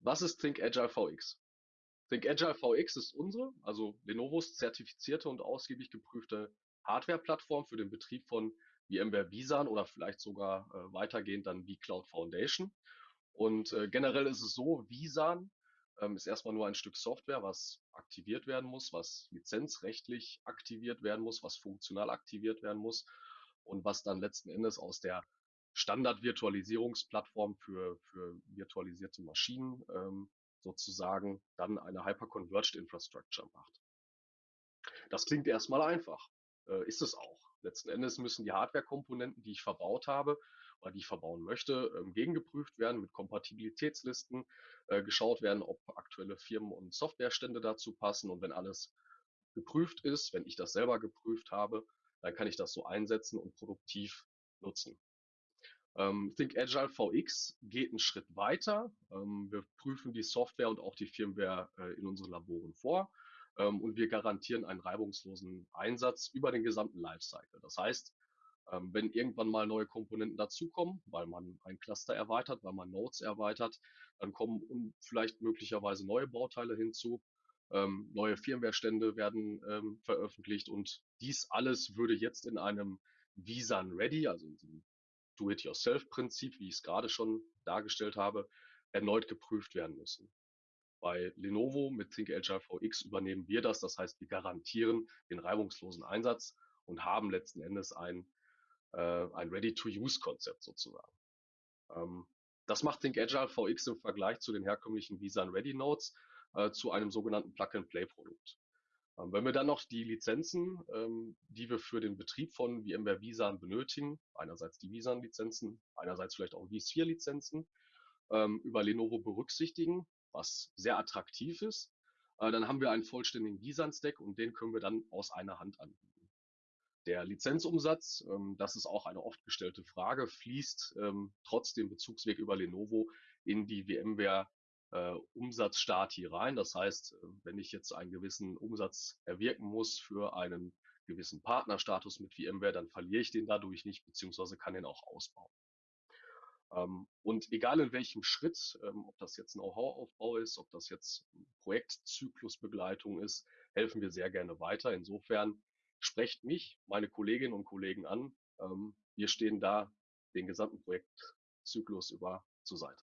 Was ist Think Agile VX? Think Agile VX ist unsere, also Lenovos zertifizierte und ausgiebig geprüfte Hardware-Plattform für den Betrieb von VMware Visan oder vielleicht sogar äh, weitergehend dann vCloud Foundation. Und äh, generell ist es so, Visan ähm, ist erstmal nur ein Stück Software, was aktiviert werden muss, was lizenzrechtlich aktiviert werden muss, was funktional aktiviert werden muss und was dann letzten Endes aus der Standard-Virtualisierungsplattform für, für virtualisierte Maschinen ähm, sozusagen dann eine Hyper-Converged Infrastructure macht. Das klingt erstmal einfach, äh, ist es auch. Letzten Endes müssen die Hardware-Komponenten, die ich verbaut habe oder die ich verbauen möchte, ähm, gegengeprüft werden mit Kompatibilitätslisten, äh, geschaut werden, ob aktuelle Firmen- und Softwarestände dazu passen und wenn alles geprüft ist, wenn ich das selber geprüft habe, dann kann ich das so einsetzen und produktiv nutzen. Ähm, Think Agile VX geht einen Schritt weiter. Ähm, wir prüfen die Software und auch die Firmware äh, in unseren Laboren vor ähm, und wir garantieren einen reibungslosen Einsatz über den gesamten Lifecycle. Das heißt, ähm, wenn irgendwann mal neue Komponenten dazukommen, weil man ein Cluster erweitert, weil man Nodes erweitert, dann kommen vielleicht möglicherweise neue Bauteile hinzu. Ähm, neue Firmware-Stände werden ähm, veröffentlicht und dies alles würde jetzt in einem Visan Ready, also in diesem Do-it-yourself-Prinzip, wie ich es gerade schon dargestellt habe, erneut geprüft werden müssen. Bei Lenovo mit Think Agile VX übernehmen wir das. Das heißt, wir garantieren den reibungslosen Einsatz und haben letzten Endes ein, äh, ein Ready-to-Use-Konzept sozusagen. Ähm, das macht Think Agile VX im Vergleich zu den herkömmlichen Visan Ready Nodes äh, zu einem sogenannten Plug-and-Play-Produkt. Ähm, wenn wir dann noch die Lizenzen, ähm, die wir für den Betrieb von VMware Visan benötigen, einerseits die Visan-Lizenzen, einerseits vielleicht auch vSphere-Lizenzen, ähm, über Lenovo berücksichtigen, was sehr attraktiv ist, äh, dann haben wir einen vollständigen Visan-Stack und den können wir dann aus einer Hand anbieten. Der Lizenzumsatz, ähm, das ist auch eine oft gestellte Frage, fließt ähm, trotz dem Bezugsweg über Lenovo in die VMware äh, Umsatzstart hier rein. Das heißt, äh, wenn ich jetzt einen gewissen Umsatz erwirken muss für einen gewissen Partnerstatus mit VMware, dann verliere ich den dadurch nicht, beziehungsweise kann den auch ausbauen. Ähm, und egal in welchem Schritt, ähm, ob das jetzt Know-how-Aufbau ist, ob das jetzt Projektzyklusbegleitung ist, helfen wir sehr gerne weiter. Insofern sprecht mich, meine Kolleginnen und Kollegen an. Ähm, wir stehen da den gesamten Projektzyklus über zur Seite.